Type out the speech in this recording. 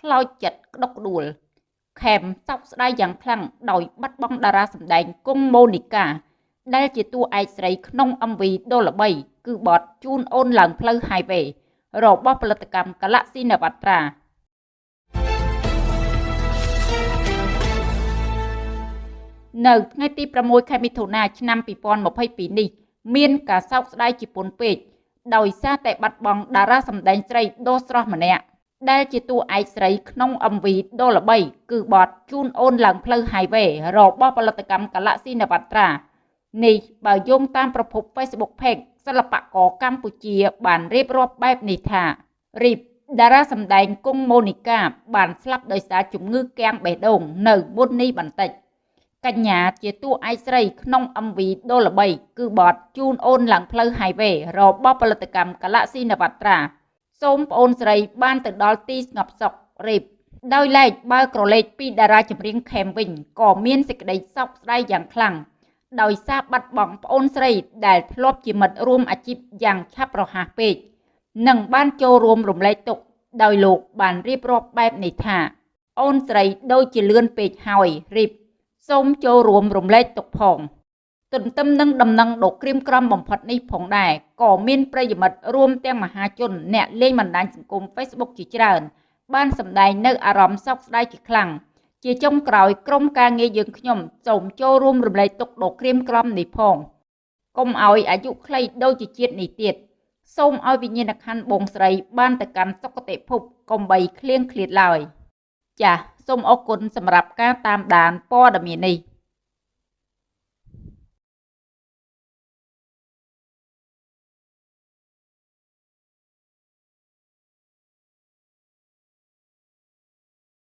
ខ្លោចចិត្តក្តុកក្តួលខេមសោកស្ដាយយ៉ាងខ្លាំងដោយបាត់បង់តារាសម្ដែងគង់ម៉ូនីកា ដែលជាតួឯកស្រីក្នុង MV ដ៏ល្បីគឺបទជូនអូនឡើងផ្លូវ Highway របស់ផលិតកម្ម Galaxy Navatra នៅថ្ងៃទី6ខែមិថុនាឆ្នាំ2022នេះ មានការសោកស្ដាយជាពន់ពេកដោយសារតែបាត់បង់តារាសម្ដែងស្រីដ៏ស្រស់ម្នាក់ ដែលជាតួឯកស្រីក្នុង MV ដ៏ល្បីគឺបទជូនអូនឡើងផ្លូវ Highway របស់ផលិតកម្ម Galaxy Navatra នេះបើយោងតាមប្រភព Facebook Page សិល្បករកម្ពុជា បានរៀបរាប់បែបនេះថារីបតារាសម្ដែងគង់ម៉ូនីកាបានស្លាប់ដោយសារជំងឺគាំងបេះដូងនៅមុននេះបន្តិច។កញ្ញាជាតួឯកស្រីក្នុង MV ដ៏ល្បីគឺបទជូនអូនឡើងផ្លូវ Highway របស់ផលិតកម្ម Galaxy Navatra សូមប្អូនស្រីបានទៅដល់ទីស្ងប់សុខរៀបដោយឡែកបើក្រឡេកពីតារាចម្រៀងខេមវិញក៏មានសេចក្តីសោកស្ដាយយ៉ាងខ្លាំងដោយសារបាត់បង់ប្អូនស្រីដែលធ្លាប់ជាមិត្តរួមអាជីពយ៉ាងឆាប់រហ័សពេកនិងបានចូលរួមរំលែកទុក្ខដោយលោកបានរៀបរាប់បែបនេះថា អូនស្រីដូចជាលឿនពេកហើយរៀបសូមចូលរួមរំលែកទុកផង ទន្ទឹមនឹងដំណឹងដ៏ក្រៀមក្រំបំផុតនេះផងដែរក៏មានប្រិយមិត្តរួមទាំងមហាជនអ្នកលេងបណ្ដាញសង្គម Facebook ជាច្រើន បានសម្ដែងនៅអារម្មណ៍សោកស្ដាយជាខ្លាំងជាចុងក្រោយក្រុមការងារយើងខ្ញុំសូមចូលរួមរំលែកទុកដ៏ក្រៀមក្រំនេះផងកុំឲ្យអាយុខ្លីដូចជាជាតិនេះទៀតសូមឲ្យវិញ្ញាណក្ខន្ធបងស្រី បានទៅកាន់សុគតិភពកុំបីឃ្លៀងឃ្លាតឡើយចាសសូមអរគុណសម្រាប់ការតាមដានព័ត៌មាននេះ